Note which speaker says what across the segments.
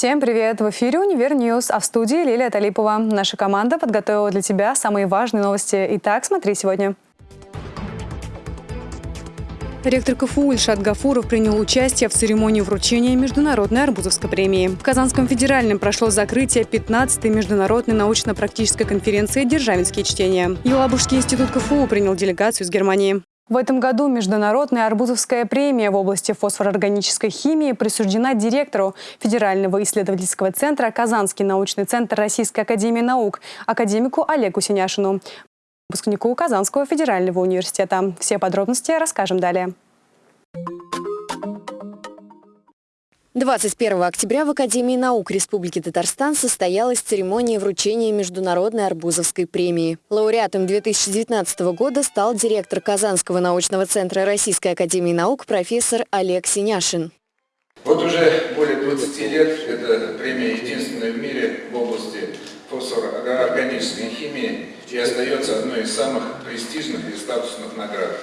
Speaker 1: Всем привет! В эфире «Univer News», а в студии Лилия Талипова. Наша команда подготовила для тебя самые важные новости. Итак, смотри сегодня. Ректор КФУ Ильшат Гафуров принял участие в церемонии вручения Международной Арбузовской премии. В Казанском федеральном прошло закрытие 15-й Международной научно-практической конференции «Державинские чтения». Елабужский институт КФУ принял делегацию из Германии. В этом году Международная Арбузовская премия в области фосфорорганической химии присуждена директору Федерального исследовательского центра «Казанский научный центр Российской академии наук» академику Олегу Синяшину, выпускнику Казанского федерального университета. Все подробности расскажем далее.
Speaker 2: 21 октября в Академии наук Республики Татарстан состоялась церемония вручения Международной Арбузовской премии. Лауреатом 2019 года стал директор Казанского научного центра Российской Академии наук профессор Олег Синяшин.
Speaker 3: Вот уже более 20 лет эта премия единственная в мире в области фосфорорганической химии и остается одной из самых престижных и статусных наград.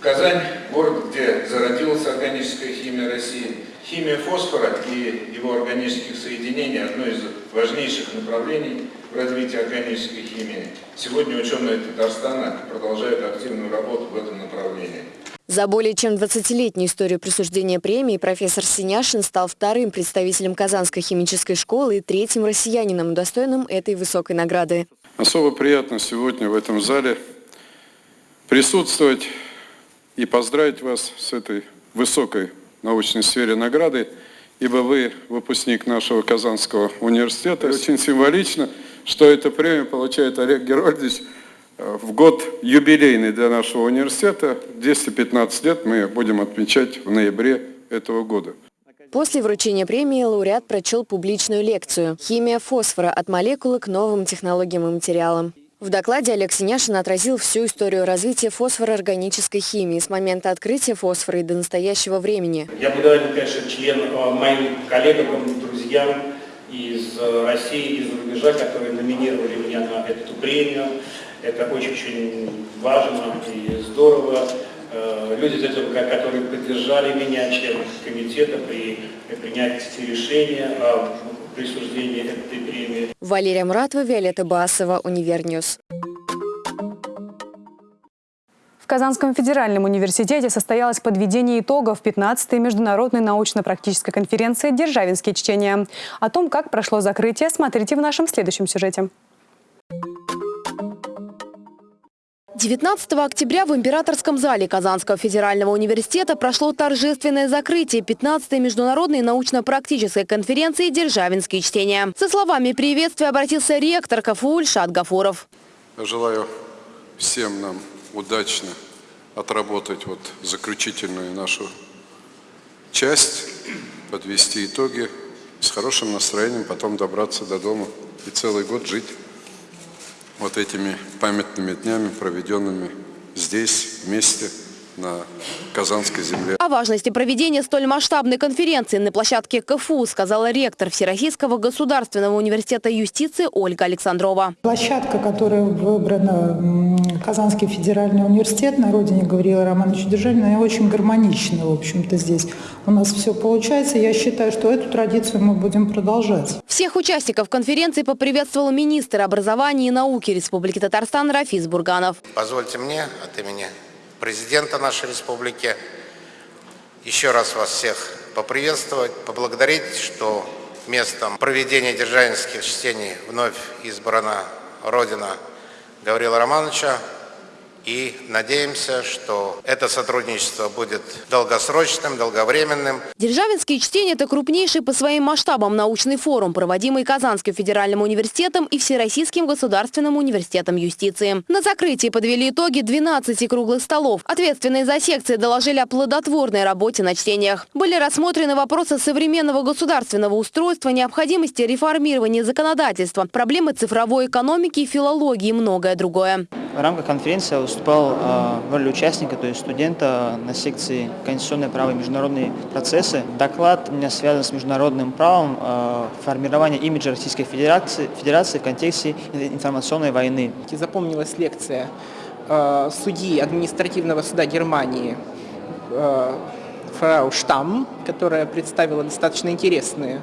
Speaker 3: Казань – город, где зародилась органическая химия России. Химия фосфора и его органических соединений – одно из важнейших направлений в развитии органической химии. Сегодня ученые Татарстана продолжают активную работу в этом направлении.
Speaker 2: За более чем 20-летнюю историю присуждения премии профессор Синяшин стал вторым представителем Казанской химической школы и третьим россиянином, достойным этой высокой награды.
Speaker 4: Особо приятно сегодня в этом зале присутствовать и поздравить вас с этой высокой научной сфере награды, ибо вы выпускник нашего Казанского университета. И очень символично, что эту премию получает Олег Герольдович э, в год юбилейный для нашего университета. 215 лет мы будем отмечать в ноябре этого года.
Speaker 2: После вручения премии лауреат прочел публичную лекцию «Химия фосфора от молекулы к новым технологиям и материалам». В докладе Олег Синяшин отразил всю историю развития фосфороорганической химии с момента открытия фосфора и до настоящего времени.
Speaker 5: Я благодарен, конечно, членам, э, моим коллегам, друзьям из э, России, из рубежа, которые номинировали меня на эту премию. Это очень-очень важно и здорово. Э, люди, которые поддержали меня, члены комитета при принятии решения о присуждения этой премии.
Speaker 2: Валерия Муратова, Виолетта Басова, Univer News.
Speaker 1: В Казанском федеральном университете состоялось подведение итогов 15-й международной научно-практической конференции «Державинские чтения». О том, как прошло закрытие, смотрите в нашем следующем сюжете.
Speaker 2: 19 октября в Императорском зале Казанского федерального университета прошло торжественное закрытие 15-й международной научно-практической конференции «Державинские чтения». Со словами приветствия обратился ректор КФУ Ильшат Гафуров.
Speaker 4: Желаю всем нам удачно отработать вот заключительную нашу часть, подвести итоги, с хорошим настроением потом добраться до дома и целый год жить вот этими памятными днями, проведенными здесь, вместе – на Казанской земле.
Speaker 2: О важности проведения столь масштабной конференции на площадке КФУ сказала ректор Всероссийского государственного университета юстиции Ольга Александрова.
Speaker 6: Площадка, которая выбрана Казанский федеральный университет на родине Гавриила Романовича Державина, она очень гармонична, в общем-то, здесь. У нас все получается. Я считаю, что эту традицию мы будем продолжать.
Speaker 2: Всех участников конференции поприветствовал министр образования и науки Республики Татарстан Рафис Бурганов.
Speaker 7: Позвольте мне от имени президента нашей республики. Еще раз вас всех поприветствовать, поблагодарить, что местом проведения державинских чтений вновь избрана Родина Гаврила Романовича, и надеемся, что это сотрудничество будет долгосрочным, долговременным.
Speaker 2: Державинские чтения – это крупнейший по своим масштабам научный форум, проводимый Казанским федеральным университетом и Всероссийским государственным университетом юстиции. На закрытии подвели итоги 12 круглых столов. Ответственные за секции доложили о плодотворной работе на чтениях. Были рассмотрены вопросы современного государственного устройства, необходимости реформирования законодательства, проблемы цифровой экономики и филологии и многое другое.
Speaker 8: В рамках конференции выступал э, в роли участника, то есть студента на секции «Конституционное право и международные процессы». Доклад у меня связан с международным правом э, формирования имиджа Российской Федерации, Федерации в контексте информационной войны.
Speaker 9: Запомнилась лекция э, судьи административного суда Германии фрау Штам, которая представила достаточно интересные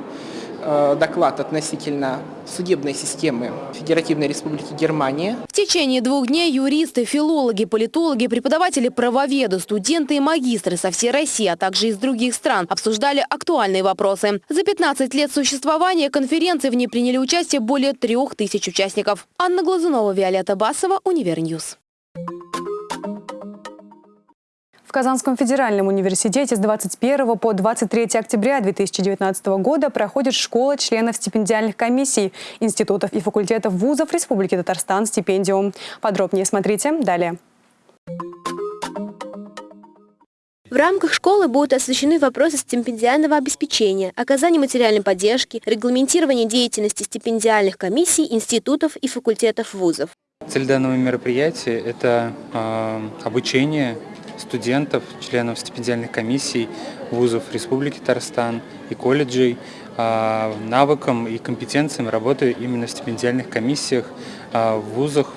Speaker 9: доклад относительно судебной системы Федеративной Республики Германия.
Speaker 2: В течение двух дней юристы, филологи, политологи, преподаватели правоведы, студенты и магистры со всей России, а также из других стран обсуждали актуальные вопросы. За 15 лет существования конференции в ней приняли участие более трех тысяч участников. Анна Глазунова, Виолетта Басова, Univer News.
Speaker 1: В Казанском федеральном университете с 21 по 23 октября 2019 года проходит школа членов стипендиальных комиссий институтов и факультетов вузов Республики Татарстан «Стипендиум». Подробнее смотрите далее.
Speaker 10: В рамках школы будут освещены вопросы стипендиального обеспечения, оказания материальной поддержки, регламентирования деятельности стипендиальных комиссий, институтов и факультетов вузов.
Speaker 11: Цель данного мероприятия – это э, обучение студентов, членов стипендиальных комиссий вузов Республики Татарстан и колледжей а, навыкам и компетенциям работы именно в стипендиальных комиссиях а, в вузах,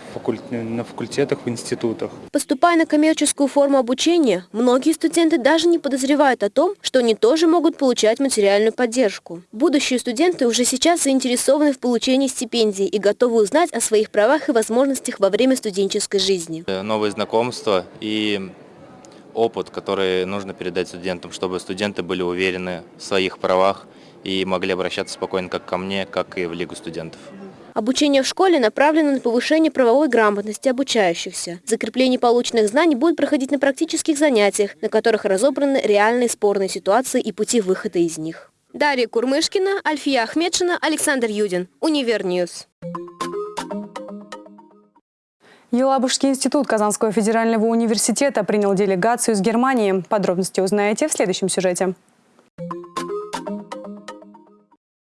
Speaker 11: на факультетах, в институтах.
Speaker 10: Поступая на коммерческую форму обучения, многие студенты даже не подозревают о том, что они тоже могут получать материальную поддержку. Будущие студенты уже сейчас заинтересованы в получении стипендий и готовы узнать о своих правах и возможностях во время студенческой жизни.
Speaker 12: Новые знакомства и опыт, который нужно передать студентам, чтобы студенты были уверены в своих правах и могли обращаться спокойно как ко мне, как и в Лигу студентов.
Speaker 10: Обучение в школе направлено на повышение правовой грамотности обучающихся. Закрепление полученных знаний будет проходить на практических занятиях, на которых разобраны реальные спорные ситуации и пути выхода из них. Дарья Курмышкина, Альфия Ахмедшина, Александр Юдин. Univer News.
Speaker 1: Елабужский институт Казанского федерального университета принял делегацию из Германии. Подробности узнаете в следующем сюжете.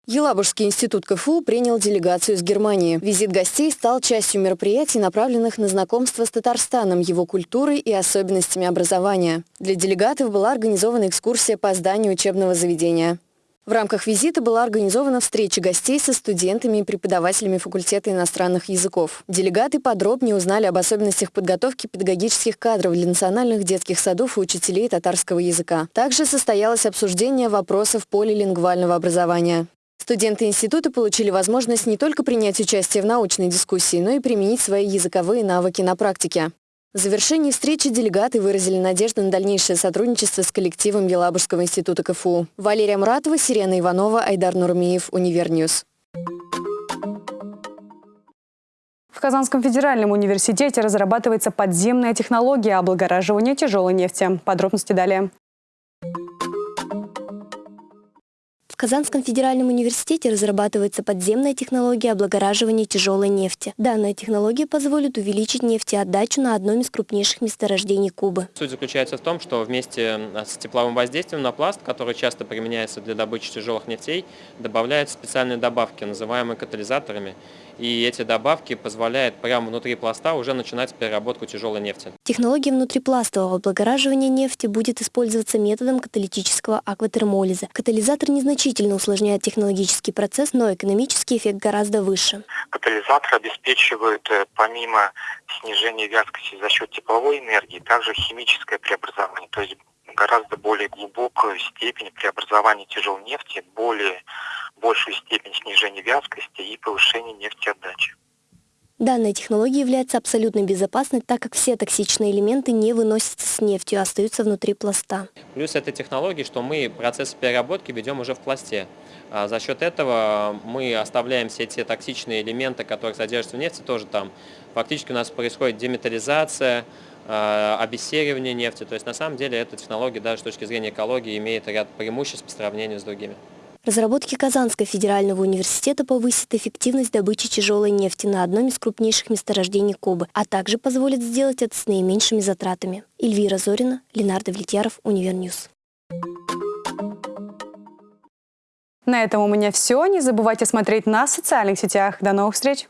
Speaker 13: Елабужский институт КФУ принял делегацию из Германии. Визит гостей стал частью мероприятий, направленных на знакомство с Татарстаном, его культурой и особенностями образования. Для делегатов была организована экскурсия по зданию учебного заведения. В рамках визита была организована встреча гостей со студентами и преподавателями факультета иностранных языков. Делегаты подробнее узнали об особенностях подготовки педагогических кадров для национальных детских садов и учителей татарского языка. Также состоялось обсуждение вопросов полилингвального образования. Студенты института получили возможность не только принять участие в научной дискуссии, но и применить свои языковые навыки на практике. В завершении встречи делегаты выразили надежду на дальнейшее сотрудничество с коллективом Елабужского института КФУ. Валерия Муратова, Сирена Иванова, Айдар Нурмиев, Univer News.
Speaker 1: В Казанском федеральном университете разрабатывается подземная технология облагораживания тяжелой нефти. Подробности далее.
Speaker 10: Казанском федеральном университете разрабатывается подземная технология облагораживания тяжелой нефти. Данная технология позволит увеличить нефтеотдачу на одном из крупнейших месторождений Кубы.
Speaker 14: Суть заключается в том, что вместе с тепловым воздействием на пласт, который часто применяется для добычи тяжелых нефтей, добавляются специальные добавки, называемые катализаторами и эти добавки позволяют прямо внутри пласта уже начинать переработку тяжелой нефти.
Speaker 10: Технология внутрипластового облагораживания нефти будет использоваться методом каталитического акватермолиза. Катализатор незначительно усложняет технологический процесс, но экономический эффект гораздо выше.
Speaker 15: Катализатор обеспечивает э, помимо снижения вязкости за счет тепловой энергии, также химическое преобразование, то есть гораздо более глубокую степень преобразования тяжелой нефти, более большую степень снижения вязкости и повышения нефтеотдачи.
Speaker 10: Данная технология является абсолютно безопасной, так как все токсичные элементы не выносятся с нефтью, а остаются внутри пласта.
Speaker 14: Плюс этой технологии, что мы процесс переработки ведем уже в пласте. А за счет этого мы оставляем все те токсичные элементы, которые содержатся в нефти, тоже там. Фактически у нас происходит деметаллизация, а, обессеривание нефти. То есть на самом деле эта технология даже с точки зрения экологии имеет ряд преимуществ по сравнению с другими.
Speaker 10: Разработки Казанского федерального университета повысят эффективность добычи тяжелой нефти на одном из крупнейших месторождений Кубы, а также позволят сделать это с наименьшими затратами. Эльвира Зорина, Ленар Давлетьяров, Универ News.
Speaker 1: На этом у меня все. Не забывайте смотреть нас в социальных сетях. До новых встреч!